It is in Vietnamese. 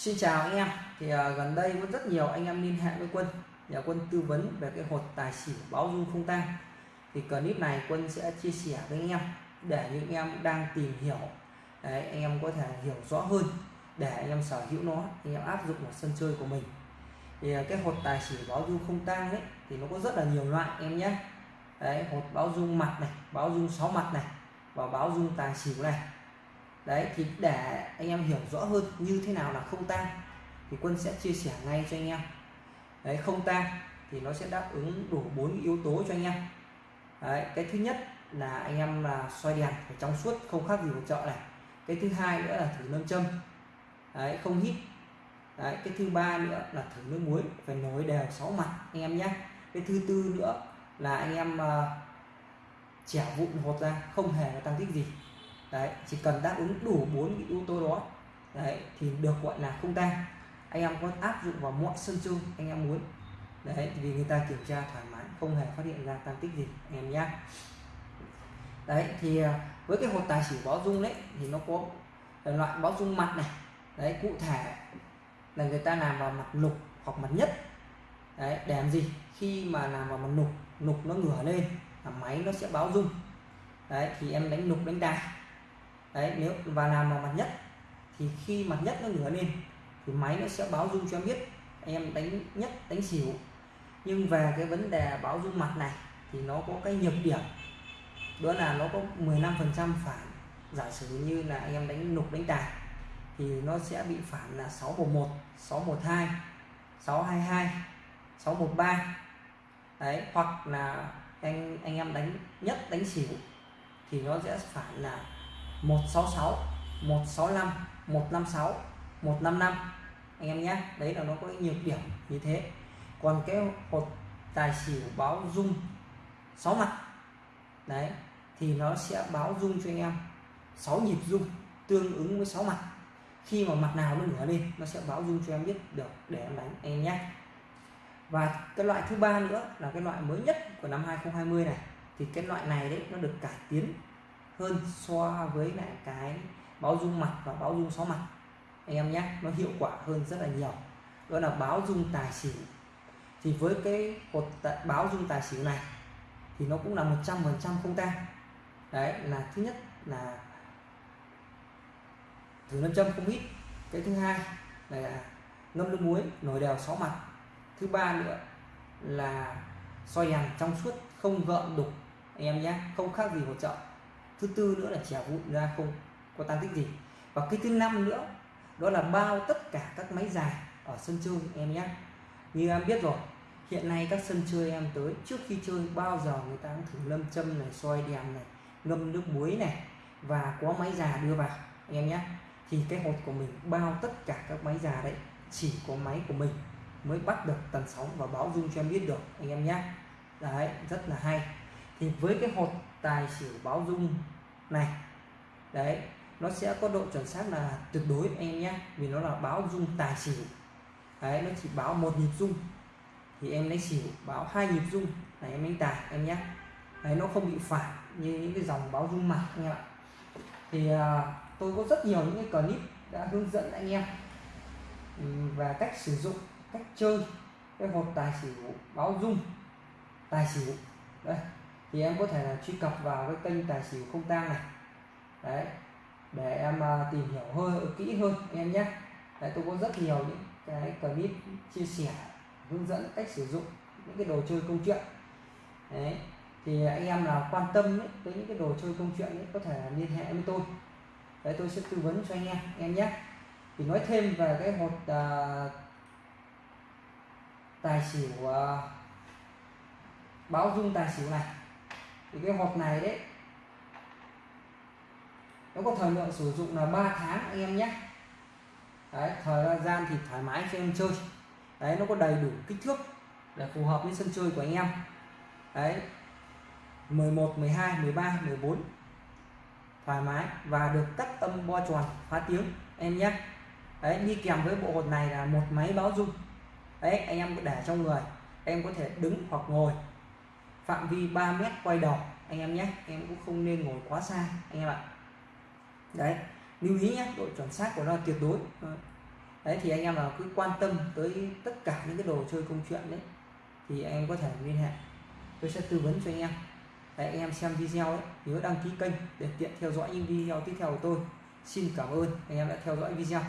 Xin chào anh em. Thì uh, gần đây có rất nhiều anh em liên hệ với quân. Nhà quân tư vấn về cái hột tài xỉu báo dung không tang. Thì clip này quân sẽ chia sẻ với anh em để những em đang tìm hiểu. Đấy, anh em có thể hiểu rõ hơn để anh em sở hữu nó anh em áp dụng vào sân chơi của mình. Thì uh, cái hột tài xỉu báo dung không tang ấy thì nó có rất là nhiều loại em nhé. Đấy hột báo dung mặt này báo dung sáu mặt này và báo dung tài xỉu này đấy thì để anh em hiểu rõ hơn như thế nào là không tang thì quân sẽ chia sẻ ngay cho anh em. Đấy không tang thì nó sẽ đáp ứng đủ bốn yếu tố cho anh em. Đấy cái thứ nhất là anh em là xoay đèn phải trong suốt không khác gì một chợ này. Cái thứ hai nữa là thử nâm châm. Đấy không hít. Đấy cái thứ ba nữa là thử nước muối phải nối đều sáu mặt anh em nhé. Cái thứ tư nữa là anh em uh, chẻ vụn hột ra không hề là tăng tích gì đấy chỉ cần đáp ứng đủ bốn yếu tố đó đấy thì được gọi là không tang anh em có áp dụng vào mọi sân chơi anh em muốn. Đấy vì người ta kiểm tra thoải mái không hề phát hiện ra tăng tích gì anh em nhé đấy thì à, với cái hột tài xỉu báo dung đấy thì nó có loại báo dung mặt này. Đấy cụ thể là người ta làm vào mặt lục hoặc mặt nhất. Đấy để làm gì? Khi mà làm vào mặt lục, lục nó ngửa lên là máy nó sẽ báo dung. Đấy thì em đánh lục đánh đài đấy, nếu và làm vào mặt nhất, thì khi mặt nhất nó ngửa lên thì máy nó sẽ báo dung cho em biết, em đánh nhất, đánh xỉu. Nhưng về cái vấn đề báo dung mặt này, thì nó có cái nhược điểm, đó là nó có 15 phần trăm phản. Giả sử như là em đánh nục, đánh tài thì nó sẽ bị phản là 611 612 622 613 đấy, hoặc là anh anh em đánh nhất, đánh xỉu, thì nó sẽ phản là 166 165 156 155 anh em nhé, đấy là nó có nhiều điểm như thế. Còn cái hột tài xỉu báo dung 6 mặt. Đấy, thì nó sẽ báo dung cho anh em. 6 nhịp dung tương ứng với 6 mặt. Khi mà mặt nào nó ngửa lên, nó sẽ báo dung cho em biết được để em đánh em nhé. Và cái loại thứ ba nữa là cái loại mới nhất của năm 2020 này. Thì cái loại này đấy, nó được cải tiến hơn so với lại cái báo dung mặt và báo dung sáu mặt anh em nhé, nó hiệu quả hơn rất là nhiều. Đó là báo dung tài xỉu. Thì với cái cột báo dung tài xỉu này thì nó cũng là 100% không tan. đấy, là thứ nhất là thử nam châm không ít cái thứ hai là ngâm nước muối nồi đèo sáu mặt. Thứ ba nữa là soi đèn trong suốt, không gợn đục. Anh em nhé, không khác gì một chợ thứ tư nữa là chèo vụn ra không có tăng tích gì. Và cái thứ năm nữa, đó là bao tất cả các máy dài ở sân chơi em nhé. Như em biết rồi, hiện nay các sân chơi em tới, trước khi chơi bao giờ người ta cũng thử lâm châm này, soi đèn này, ngâm nước muối này, và có máy già đưa vào em nhé. Thì cái hột của mình bao tất cả các máy già đấy, chỉ có máy của mình mới bắt được tần sóng và báo dung cho em biết được, anh em nhé. Đấy, rất là hay thì với cái hột tài xỉu báo dung này đấy nó sẽ có độ chuẩn xác là tuyệt đối anh em nhé vì nó là báo dung tài xỉu. Đấy nó chỉ báo một nhịp dung thì em lấy xỉu báo hai nhịp dung là em đánh tài em nhé đấy nó không bị phản như những cái dòng báo dung mặt anh em ạ. Thì à, tôi có rất nhiều những cái clip đã hướng dẫn anh em và cách sử dụng cách chơi cái hột tài xỉu báo dung tài xỉu. Đây thì em có thể là truy cập vào cái kênh tài xỉu không tang này. Đấy để em à, tìm hiểu hơn kỹ hơn em nhé. Đấy tôi có rất nhiều những cái clip chia sẻ hướng dẫn cách sử dụng những cái đồ chơi công chuyện. Đấy thì anh em nào quan tâm ấy, tới những cái đồ chơi công chuyện ấy, có thể liên hệ với tôi. Đấy tôi sẽ tư vấn cho anh em em nhé. Thì nói thêm về cái hột uh, tài xỉu uh, báo dung tài xỉu này thì cái hộp này đấy nó có thời lượng sử dụng là 3 tháng anh em nhé. Đấy, thời gian thì thoải mái cho em chơi. Đấy, nó có đầy đủ kích thước để phù hợp với sân chơi của anh em. Đấy 11 12 13 14 thoải mái và được cắt âm bo tròn phá tiếng, em nhé. Đấy, đi kèm với bộ hột này là một máy báo dung đấy, anh em để trong người, em có thể đứng hoặc ngồi phạm vi 3 mét quay đầu. Anh em nhé em cũng không nên ngồi quá xa anh em ạ. Đấy lưu ý nhé độ chuẩn xác của nó tuyệt đối. Ờ. Đấy thì anh em nào cứ quan tâm tới tất cả những cái đồ chơi công chuyện đấy thì anh em có thể liên hệ. Tôi sẽ tư vấn cho anh em. Đấy, anh em xem video ấy nhớ đăng ký kênh để tiện theo dõi những video tiếp theo của tôi. Xin cảm ơn anh em đã theo dõi video.